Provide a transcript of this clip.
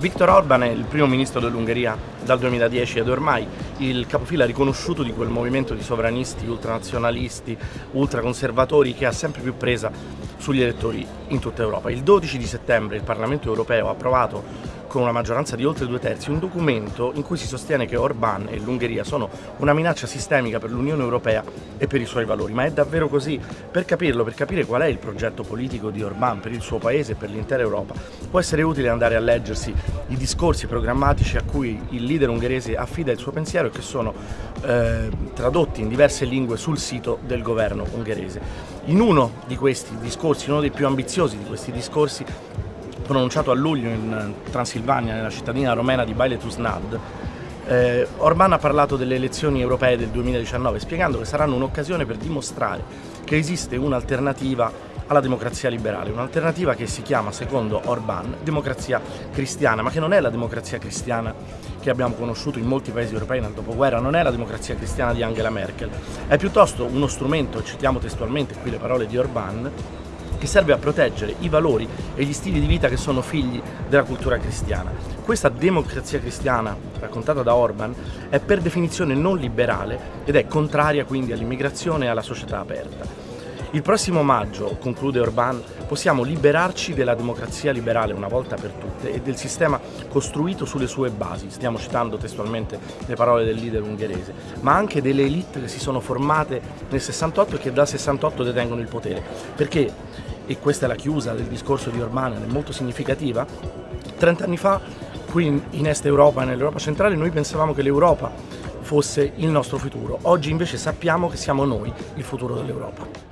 Viktor Orban è il primo ministro dell'Ungheria dal 2010 ed è ormai il capofila riconosciuto di quel movimento di sovranisti, ultranazionalisti, ultraconservatori che ha sempre più presa sugli elettori in tutta Europa. Il 12 di settembre il Parlamento europeo ha approvato con una maggioranza di oltre due terzi, un documento in cui si sostiene che Orbán e l'Ungheria sono una minaccia sistemica per l'Unione Europea e per i suoi valori. Ma è davvero così? Per capirlo, per capire qual è il progetto politico di Orbán per il suo paese e per l'intera Europa, può essere utile andare a leggersi i discorsi programmatici a cui il leader ungherese affida il suo pensiero e che sono eh, tradotti in diverse lingue sul sito del governo ungherese. In uno di questi discorsi, uno dei più ambiziosi di questi discorsi, pronunciato a luglio in Transilvania, nella cittadina romena di Bailetusnad, eh, Orban ha parlato delle elezioni europee del 2019 spiegando che saranno un'occasione per dimostrare che esiste un'alternativa alla democrazia liberale, un'alternativa che si chiama, secondo Orban, democrazia cristiana, ma che non è la democrazia cristiana che abbiamo conosciuto in molti paesi europei nel dopoguerra, non è la democrazia cristiana di Angela Merkel, è piuttosto uno strumento, citiamo testualmente qui le parole di Orban, che serve a proteggere i valori e gli stili di vita che sono figli della cultura cristiana. Questa democrazia cristiana, raccontata da Orban, è per definizione non liberale ed è contraria quindi all'immigrazione e alla società aperta. Il prossimo maggio, conclude Orban, possiamo liberarci della democrazia liberale una volta per tutte e del sistema costruito sulle sue basi, stiamo citando testualmente le parole del leader ungherese, ma anche delle elite che si sono formate nel 68 e che dal 68 detengono il potere. Perché, e questa è la chiusa del discorso di Orban, è molto significativa, 30 anni fa qui in Est Europa e nell'Europa centrale noi pensavamo che l'Europa fosse il nostro futuro, oggi invece sappiamo che siamo noi il futuro dell'Europa.